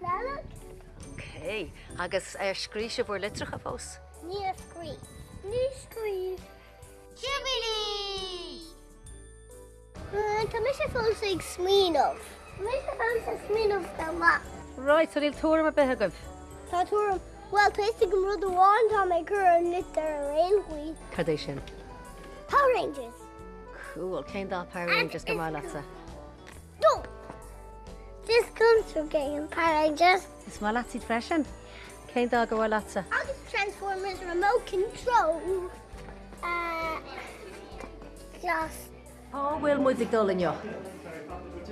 Nalach? Cé, agus ar scríise bhór litracha fós. Ní scrí. Ní scrí. Jubilee! Tá mis sé fós ag smíanamh. Mis sé fós a smíanamh go ma. Right, so díl túra a bethe goh. Tá túm Well tuiste go rud bháin tá mé chur an lit ar réonhuii. Cadéis sin. Power Rangers. Cool, céim dá Power just go má lesa. to Game Rangers. It's my latte fashion. Cain dog a latte. I'll just transform his remote control. Uh, just... Pa wyl mwy ddigol yn yo?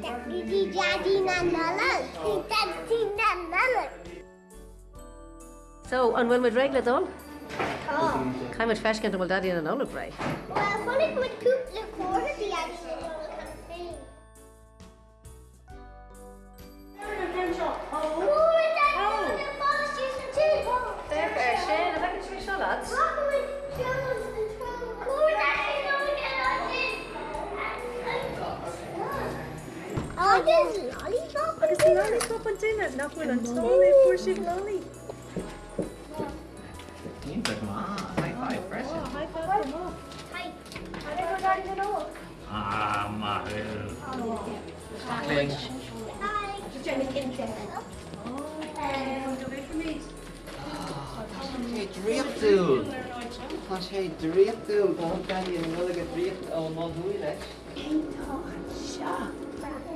Deputy Daddy Nanalan. Daddy Nanalan. So, yn wyl mwy regla dol? Oh. Cain mynd ffes gan dymol daddy yn yn olwg rai. Wel, hwn yn mynd cwp le cwrdd i adnod. Is lollipop? Het is lollipop container? Now put on slowly, push it slowly. Ah, Hi. Trying to get there. Hij drift doen. Als hij drift doet, dan kan hij een moeilijke drift allemaal doen. Eén dag, ja.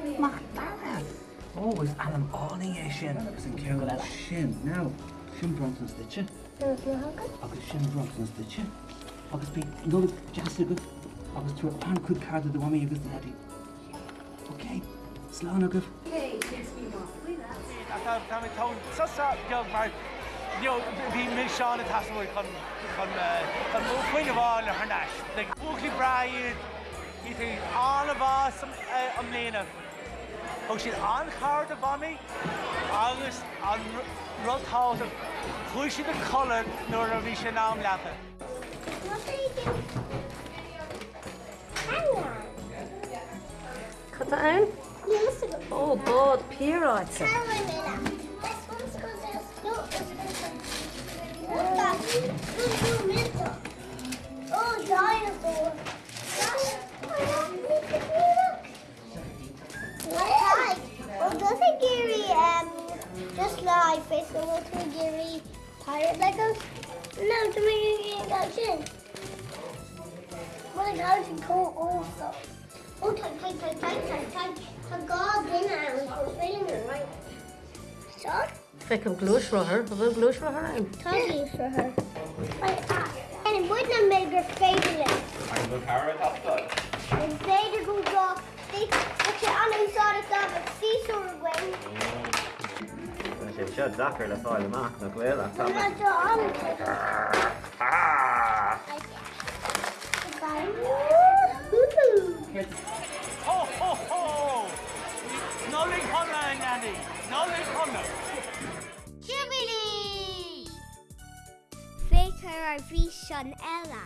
Ó máúí leis. Ó bhfuil anam áling é sin agus an ceir le sin ná sin bronson stitche agus sin bronson stitche agus bí nó jazz go agus tú an chud card do bhí agus leí. Ok, slá a goh. Tá tón sasa beag mar bhí mé seán a tasúil chun chun mó chuoine bháil ar thnáis. Le búchlí braiad í tú anna bhá am léana. Thg siad an chard a bhamí agus an rudtá chuis siad a cholan nuair a bhí sé nám lepa. Cata an? Ó bád píráite. Oh, over to Gary pirate Legos? No, to make it go in. Well, it goes and cool also. Oh, tight, tight, tight, tight, tight, tight. The god dinner and was feeling it right. So, Fe an glúisrothair, a bhfuil glúisrothair an. totally for her. Like, ah. And it wouldn't make her favorite. An go carrot after. And Vader goes off. Sé seo dachar le fáil amach nach bhfuil I'm not. Ho ho ho! Noling chuna Andy, Noling chuna. Jubilee! Faith her our vision Ella.